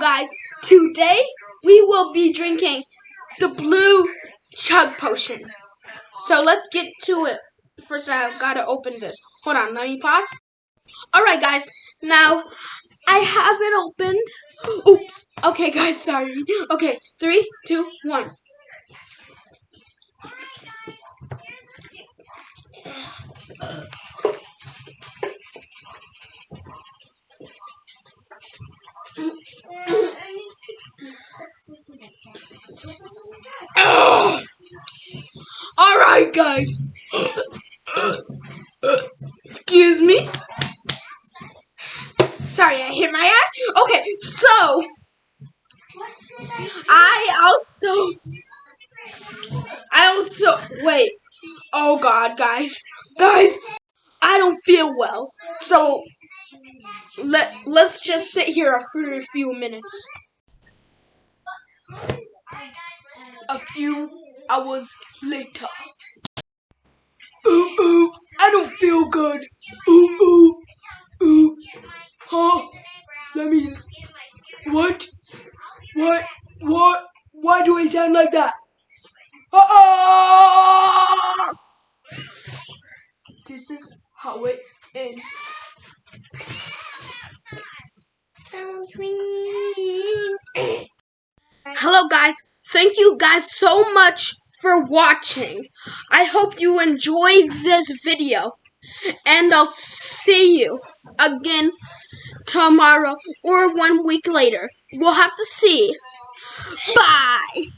Guys, today we will be drinking the blue chug potion. So, let's get to it. First, I've got to open this. Hold on, let me pause. Alright, guys, now I have it opened. Oops. Okay, guys, sorry. Okay, three, two, one. All right, guys. Excuse me. Sorry, I hit my eye. Okay, so I also, I also wait. Oh God, guys, guys, I don't feel well. So let let's just sit here for a few minutes. A few hours later. Ooh, ooh, I good. Ooh, ooh, ooh. Huh? Let me. What? What? What? Why do I sound like that? Ah! This is how it ends. Hello guys, thank you guys so much for watching. I hope you enjoyed this video. And I'll see you again tomorrow or one week later. We'll have to see. Bye!